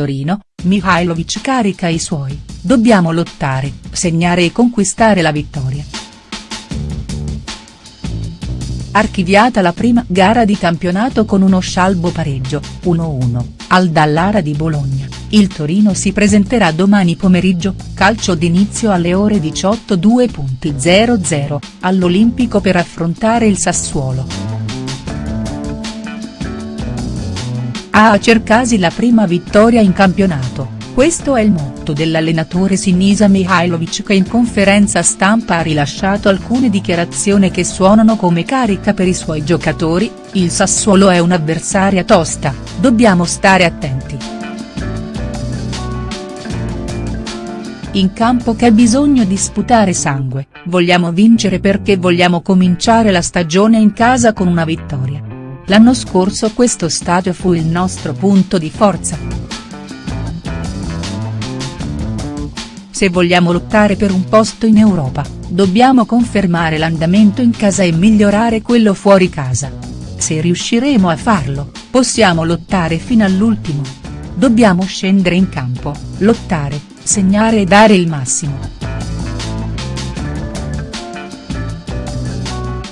Torino, Mihajlovic carica i suoi, dobbiamo lottare, segnare e conquistare la vittoria. Archiviata la prima gara di campionato con uno scialbo pareggio, 1-1, al Dallara di Bologna, il Torino si presenterà domani pomeriggio, calcio d'inizio alle ore 18.00, all'Olimpico per affrontare il Sassuolo. A Cercasi la prima vittoria in campionato, questo è il motto dell'allenatore Sinisa Mihajlovic che in conferenza stampa ha rilasciato alcune dichiarazioni che suonano come carica per i suoi giocatori, il Sassuolo è un'avversaria tosta, dobbiamo stare attenti. In campo c'è bisogno di sputare sangue, vogliamo vincere perché vogliamo cominciare la stagione in casa con una vittoria. L'anno scorso questo stadio fu il nostro punto di forza. Se vogliamo lottare per un posto in Europa, dobbiamo confermare l'andamento in casa e migliorare quello fuori casa. Se riusciremo a farlo, possiamo lottare fino all'ultimo. Dobbiamo scendere in campo, lottare, segnare e dare il massimo.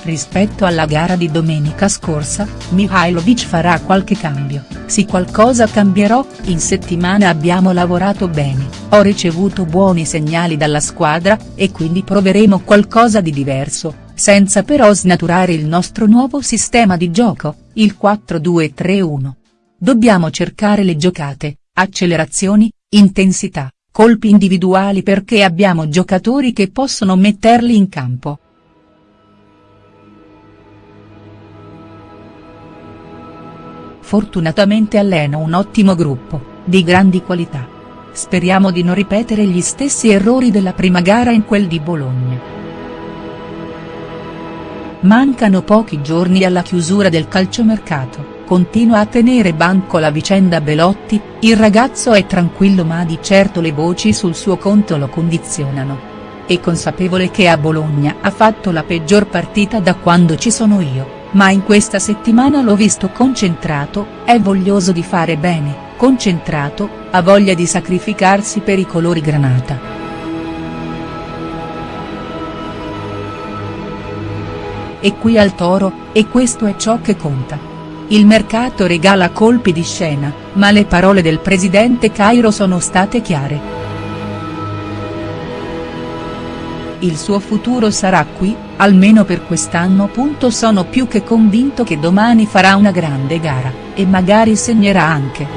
Rispetto alla gara di domenica scorsa, Mihajlovic farà qualche cambio, sì qualcosa cambierò, in settimana abbiamo lavorato bene, ho ricevuto buoni segnali dalla squadra, e quindi proveremo qualcosa di diverso, senza però snaturare il nostro nuovo sistema di gioco, il 4-2-3-1. Dobbiamo cercare le giocate, accelerazioni, intensità, colpi individuali perché abbiamo giocatori che possono metterli in campo. Fortunatamente allena un ottimo gruppo, di grandi qualità. Speriamo di non ripetere gli stessi errori della prima gara in quel di Bologna. Mancano pochi giorni alla chiusura del calciomercato, continua a tenere banco la vicenda Belotti, il ragazzo è tranquillo ma di certo le voci sul suo conto lo condizionano. È consapevole che a Bologna ha fatto la peggior partita da quando ci sono io ma in questa settimana l'ho visto concentrato, è voglioso di fare bene, concentrato, ha voglia di sacrificarsi per i colori granata. E qui al Toro, e questo è ciò che conta. Il mercato regala colpi di scena, ma le parole del presidente Cairo sono state chiare. Il suo futuro sarà qui, almeno per quest'anno. Sono più che convinto che domani farà una grande gara, e magari segnerà anche.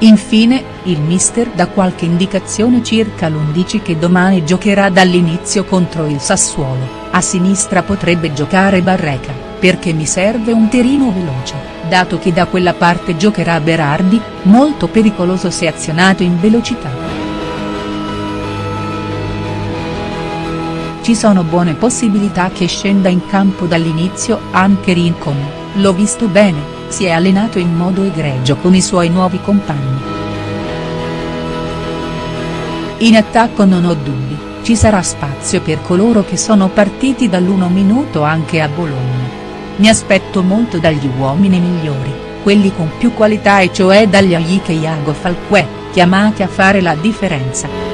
Infine, il mister dà qualche indicazione circa l'11 che domani giocherà dall'inizio contro il Sassuolo, a sinistra potrebbe giocare Barreca, perché mi serve un terino veloce, dato che da quella parte giocherà Berardi, molto pericoloso se azionato in velocità. Ci sono buone possibilità che scenda in campo dall'inizio anche Rincon, l'ho visto bene, si è allenato in modo egregio con i suoi nuovi compagni. In attacco non ho dubbi, ci sarà spazio per coloro che sono partiti dall'1 minuto anche a Bologna. Mi aspetto molto dagli uomini migliori, quelli con più qualità e cioè dagli Aike Iago Falque, chiamati a fare la differenza.